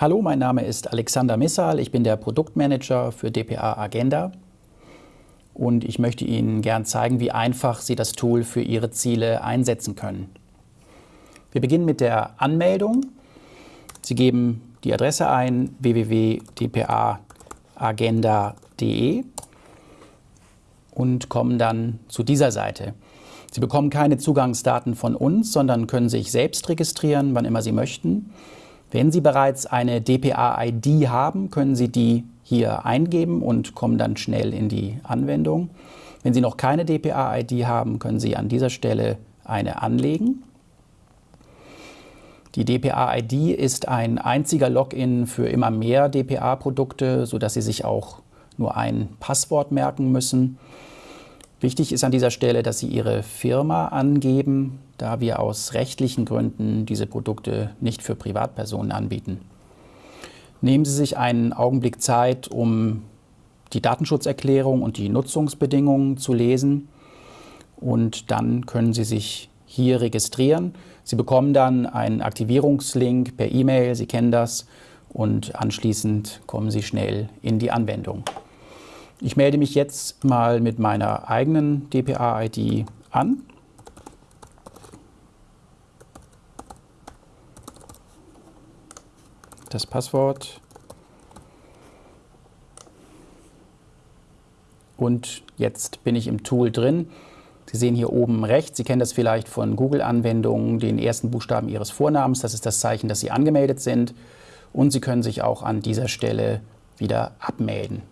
Hallo, mein Name ist Alexander Missal, ich bin der Produktmanager für dpa Agenda und ich möchte Ihnen gern zeigen, wie einfach Sie das Tool für Ihre Ziele einsetzen können. Wir beginnen mit der Anmeldung. Sie geben die Adresse ein www.dpaagenda.de und kommen dann zu dieser Seite. Sie bekommen keine Zugangsdaten von uns, sondern können sich selbst registrieren, wann immer Sie möchten. Wenn Sie bereits eine DPA-ID haben, können Sie die hier eingeben und kommen dann schnell in die Anwendung. Wenn Sie noch keine DPA-ID haben, können Sie an dieser Stelle eine anlegen. Die DPA-ID ist ein einziger Login für immer mehr DPA-Produkte, sodass Sie sich auch nur ein Passwort merken müssen. Wichtig ist an dieser Stelle, dass Sie Ihre Firma angeben, da wir aus rechtlichen Gründen diese Produkte nicht für Privatpersonen anbieten. Nehmen Sie sich einen Augenblick Zeit, um die Datenschutzerklärung und die Nutzungsbedingungen zu lesen und dann können Sie sich hier registrieren. Sie bekommen dann einen Aktivierungslink per E-Mail, Sie kennen das, und anschließend kommen Sie schnell in die Anwendung. Ich melde mich jetzt mal mit meiner eigenen DPA-ID an. Das Passwort. Und jetzt bin ich im Tool drin. Sie sehen hier oben rechts, Sie kennen das vielleicht von Google-Anwendungen, den ersten Buchstaben Ihres Vornamens. Das ist das Zeichen, dass Sie angemeldet sind. Und Sie können sich auch an dieser Stelle wieder abmelden.